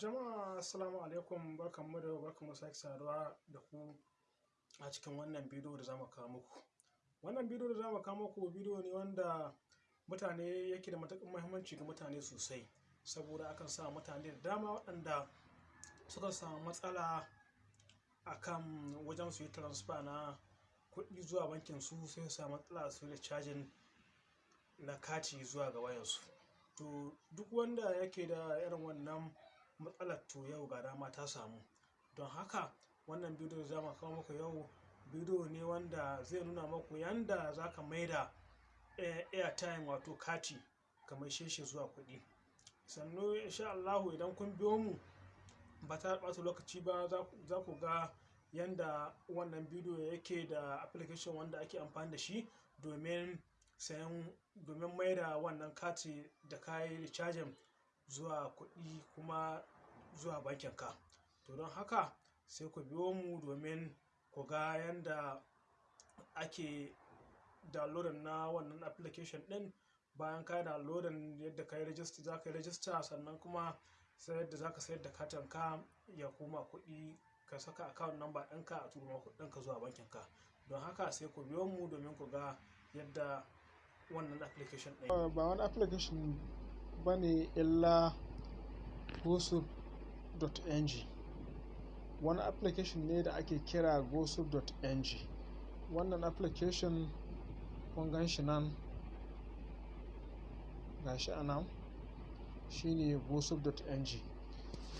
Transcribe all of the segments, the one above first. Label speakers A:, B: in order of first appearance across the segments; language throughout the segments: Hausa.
A: Jama'a assalamu alaikum barkanmu da barkanmu da sake saduwa da ku a cikin wannan bidiyo da za mu kawo muku. Wannan bidiyo da za mu kawo muku bidiyo ne wanda mutane yake da matuƙar muhimmanci ga mutane sosai saboda akan samu mutane da dama waɗanda suka samu matsala akan wajen su yi transfer na kuɗi zuwa bankin su sai su samu matsala su yi cajin na kati zuwa ga wayarsu. To duk wanda yake da irin wannan matsalar to yau ga dama ta samu. Don haka wannan bidiyo da za mu kawo muku yau bidiyo ne wanda zai nuna muku yanda za ka maida airtime wato kati ka maishe shi zuwa kuɗi. Sannu insha Allahu idan kun biyo mu ba da ɓata lokaci ba za ku ga yanda wannan bidiyo yake da application wanda ake amfani da shi domin sayan domin maida wannan kati da ka yi recharging zuwa kuɗi kuma zuwa bankin ka. To don haka sai ku biyo mu domin ku ga yanda ake downloading na wannan application ɗin. Bayan ka downloading yadda ka yi register za ka yi register sannan kuma sai yadda za ka sayar da katin ka ya koma kuɗi ka saka account number ɗinka a turo kuɗinka zuwa bankin ka. Don haka sai ku biyo mu domin ku ga yadda wannan application ɗin.
B: Ba wani application ba ne illa gosub.ng. Wani application ne da ake kira gosub.ng. Wannan application kun gan shi nan gashi a nan shine gosub.ng.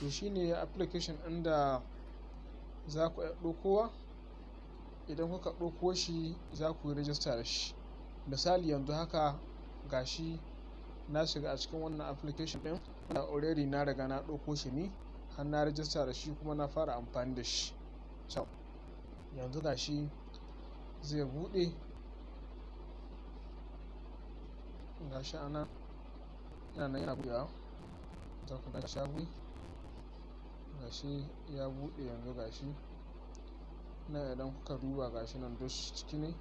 B: To shine application ɗin da za ku ɗaukowa. Idan kuka ɗauko shi za ku yi register da shi. Misali yanzu haka gashi na shiga a cikin wannan application ɗin da already na riga na ɗauko shi ne har na register da shi kuma na fara amfani da shi. To yanzu gashi zai buɗe gashi a nan yana nan yana buɗewa. Za ku ga shi ya buɗe gashi ya buɗe yanzu gashi. Nan idan kuka duba gashi nan duk ciki ne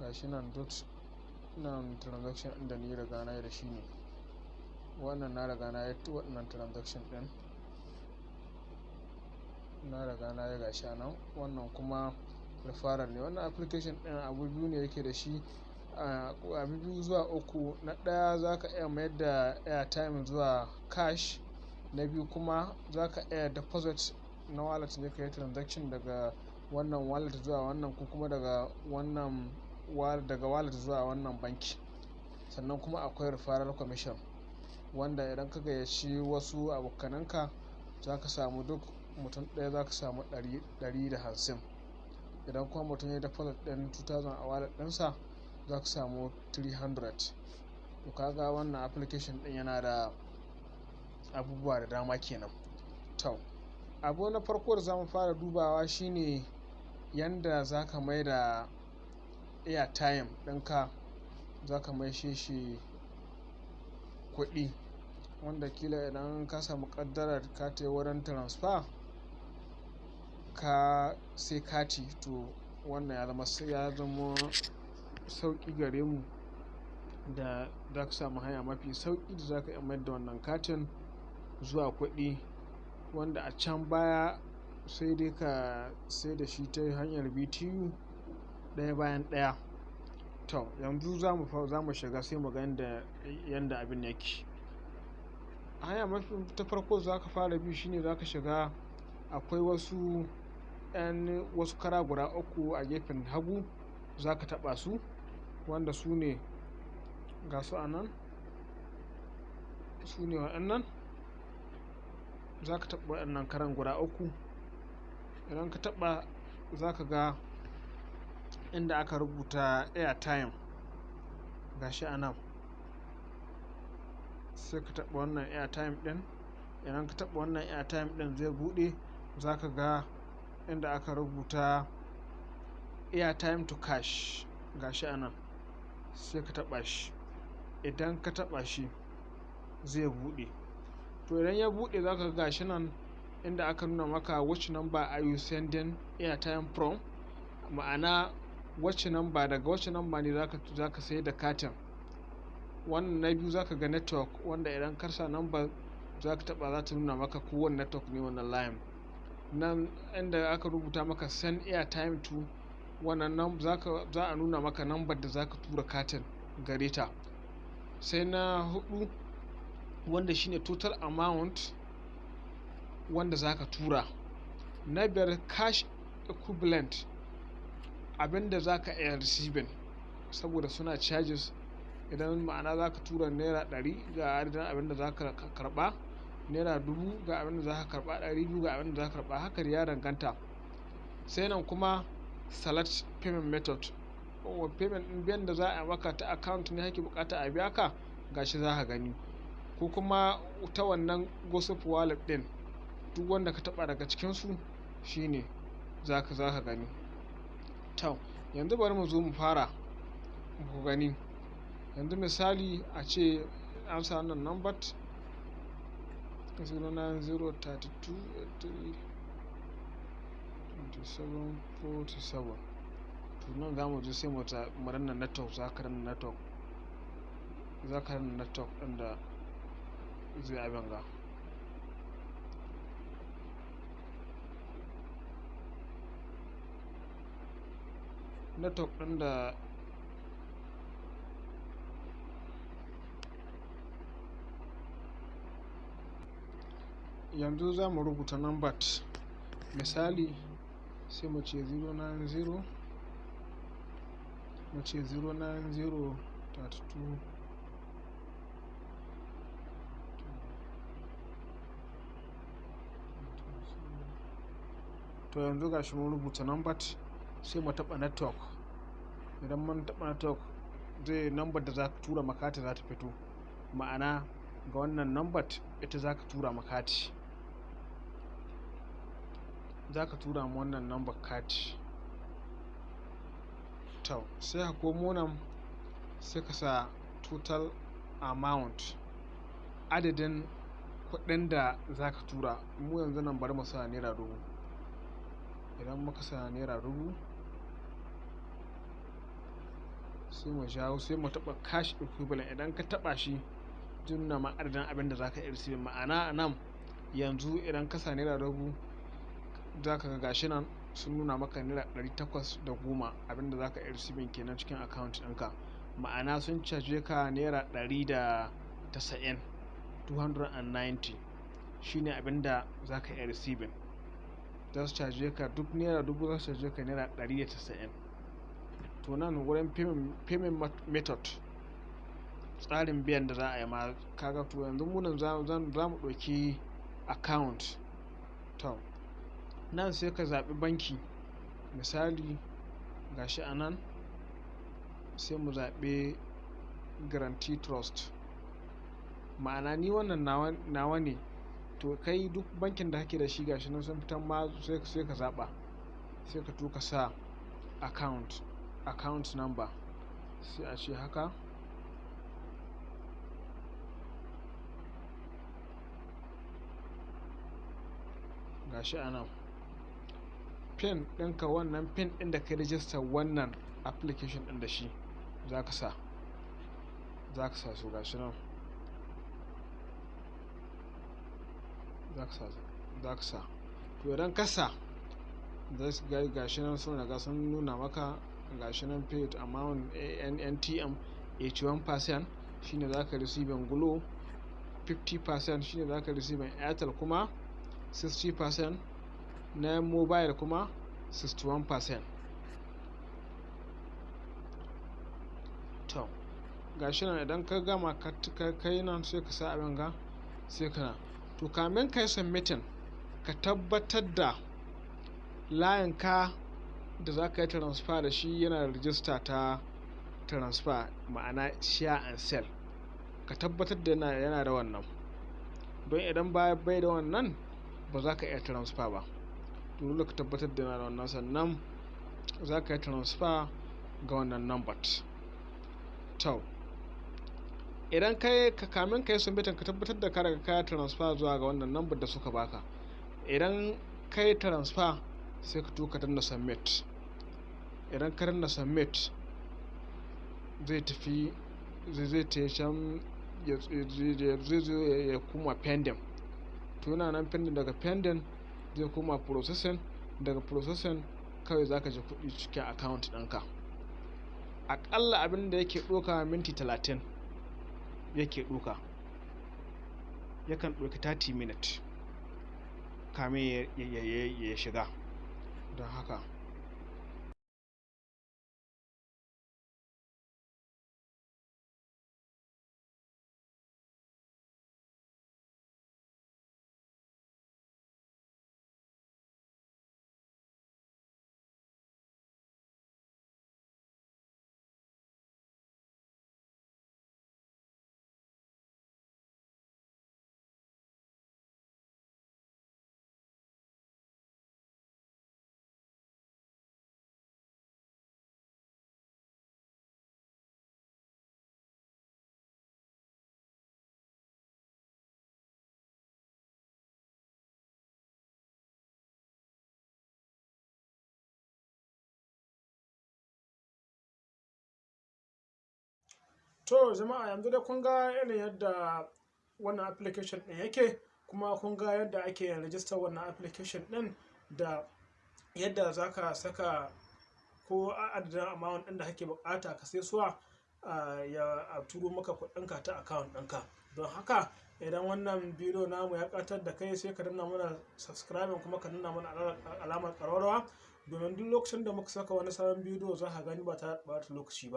B: gashi nan duk nan transaction ɗin da ni riga na yi da shi ne. Wannan na riga na yi waɗannan transaction ɗin. Na riga na yi gashi nan wannan kuma referral ne. Wannan application ɗin abu biyu ne yake da shi abu biyu zuwa uku. Na ɗaya za ka iya mayar da airtime zuwa cash. Na biyu kuma za ka iya deposit na wallet ne ka yi transaction daga wannan wallet zuwa wannan ko kuma daga wannan daga wallet zuwa wannan banki. Sannan kuma akwai referral commission wanda idan ka gayyaci wasu abokananka za ka samu duk mutum ɗaya za ka samu ɗari, ɗari da hamsin. Idan kuma mutum ya deposit ɗin two thousand a wallet ɗinsa za ka samu three hundred. To ka ga wannan application ɗin yana da abubuwa da dama kenan. To abu na farko da za mu fara dubawa shine yanda za ka maida airtime ɗinka za ka maishe shi kuɗi. Wanda kila idan ka samu ƙaddarar ka wurin transfer ka sai kati to wannan ya zama ya sauƙi gare mu da za ka samu hanya mafi sauƙi da za ka iya mayar da wannan katin zuwa kuɗi wanda a can baya sai dai ka sai da shi ta hanyar BTU ɗaya bayan ɗaya. To yanzu za mu shiga sai mu ga yanda abin yake. Hanya mafi ta farko za ka fara bi shine za ka shiga akwai wasu ƴan wasu kara guda uku a gefen hagu za ka taɓa su wanda su ne ga su a nan. Su ne waɗannan. Za ka taɓa waɗannan karan guda uku. Idan ka taɓa za ka ga inda aka rubuta airtime gashi a nan. Sai ka taɓa wannan airtime ɗin. Idan ka taɓa wannan airtime ɗin zai buɗe za ka ga inda aka rubuta airtime to cash gashi a nan. Sai ka taɓa shi. Idan ka taɓa shi zai buɗe. To idan ya buɗe za ka ga gashi nan inda aka nuna maka which number are you sending airtime from. Ma'ana wacce number daga wacce number ne za ka sayar da katin. Wannan na biyu za ka ga network wanda idan ka sa number za ka taɓa za ta nuna maka kowane network ne wannan layin nan inda aka rubuta maka send airtime to wannan nan za a nuna maka nambar da za ka tura katin gare ta. Sai na huɗu wanda shine total amount wanda za tura. Na biyar cash equivalent abin da za ka iya receiving saboda suna charges. Idan ma'ana za ka tura naira ɗari ga adadin abin da za ka karɓa naira dubu ga abin da za ka karɓa ɗari biyu ga abin da za ka karɓa. Haka ya danganta. Sai nan kuma select payment method. Wa payment ɗin biyan da za a maka ta account ne kake buƙata a biya ka gashi za ka gani. Ko kuma ta wannan gossip wallet ɗin duk wanda ka taɓa daga cikinsu shine za ka za ka gani. To yanzu bari mu zo mu fara ku gani. Yanzu misali a ce an sa wannan number 090322747 to nan za mu je sai mu ta mu danna network za ka danna network ɗin zai abin ga. Network ɗin yanzu za mu rubuta number. Misali sai mu ce 090 mu ce 090 32 to yanzu gashi mun rubuta number sai mu taɓa network. Idan mun taɓa network zai number da za ka tura makati za ta fito. Ma'ana ga wannan number ita za ka tura makati za ka tura ma wannan number kati to sai ka komo nan sai ka sa total amount adadin kuɗin da za ka tura. Mu yanzu nan bari mu sa naira dubu. Idan muka sa naira dubu sai mu jawo sai mu taɓa cash equivalent. Idan ka taɓa shi zai nuna ma adadin abin da za ka iya ma'ana nan yanzu idan ka sa naira dubu za ka ga gashi nan sun nuna maka naira ɗari takwas da goma abin da za ka iya receiving kenan cikin account ɗinka. Ma'ana sun caje ka naira ɗari da tasa'in 290 shine abin da za ka iya receiving. Za su caje ka duk naira dubu za su caje ka naira ɗari da tasa'in. To nan wurin payment method tsarin biyan da za a yi ma kaga to yanzu munan za mu ɗauki account. To nan sai ka zaɓi banki. Misali gashi a nan sai mu zaɓi guarantee trust. Ma'ana ni wannan nawa ne? To kai duk bankin da kake da shi gashi nan sun fitan ma sai ka zaɓa. Sai ka to ka sa account account number. Sai a ce haka. Gashi a nan. Pin ɗinka wannan pin ɗin da ka rijista wannan application ɗin da shi za ka sa za ka sa su gashi nan. Za ka sa za ka sa. To idan ka sa gashi nan sun riga sun nuna maka gashi nan paid amount NTM 81% shine za ka receiving Glo 50% shine za ka receiving Airtel kuma 60% na mobile kuma 61% to gashi nan idan ka gama ka nan sai ka sa abin ga sai ka to kamin ka yi submitting ka tabbatar da layin ka da za ka yi transfer da shi yana da rijista ta transfer ma'ana share and sell. Ka tabbatar da yana da wannan. Don idan bai da wannan ba za ka iya transfer ba. Dole ka tabbatar da yana da wannan sannan za ka yi transfer ga wannan number to idan ka kamin ka yi submitin ka tabbatar da ka riga ka transfer zuwa ga wannan number da suka baka. Idan ka yi transfer sai ka tuka danna submit. Idan ka danna submit zai tafi zai ta can zai zo ya kuma pending. To yana nan pending daga pending zai koma processing daga processing kawai zaka ji kuɗi cikin account ɗinka. Aƙalla abin da yake ɗauka minti talatin yake ɗauka. Yakan ɗauki 30 minutes kamin ya shiga. Don haka
A: To jama'a yanzu dai kun ga yanayin yadda wannan application ɗin yake kuma kun ga yadda ake rajistar wannan application ɗin da yadda za ka saka ko adadin amount ɗin da kake buƙata ka sai suwa ya turo maka kuɗinka ta account ɗinka. Don haka idan wannan bidiyo namu ya ƙatar da kai sai ka danna mana subscribing kuma ka danna mana alamar ƙararrawa. Domin duk lokacin da muka saka wani sabon bidiyo za ka gani ba ta lokaci ba.